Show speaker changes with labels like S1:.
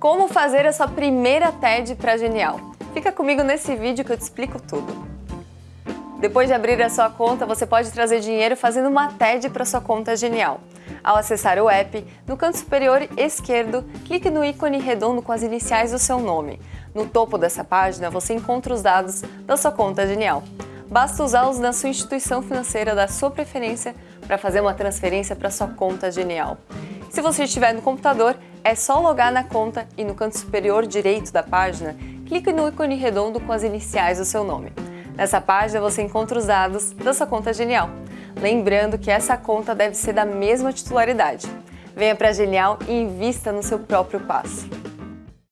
S1: Como fazer a sua primeira TED para Genial? Fica comigo nesse vídeo que eu te explico tudo. Depois de abrir a sua conta, você pode trazer dinheiro fazendo uma TED para sua conta Genial. Ao acessar o app, no canto superior esquerdo, clique no ícone redondo com as iniciais do seu nome. No topo dessa página, você encontra os dados da sua conta Genial. Basta usá-los na sua instituição financeira da sua preferência para fazer uma transferência para sua conta Genial. Se você estiver no computador, é só logar na conta e no canto superior direito da página, clique no ícone redondo com as iniciais do seu nome. Nessa página você encontra os dados da sua conta Genial. Lembrando que essa conta deve ser da mesma titularidade. Venha para a Genial e invista no seu próprio passo.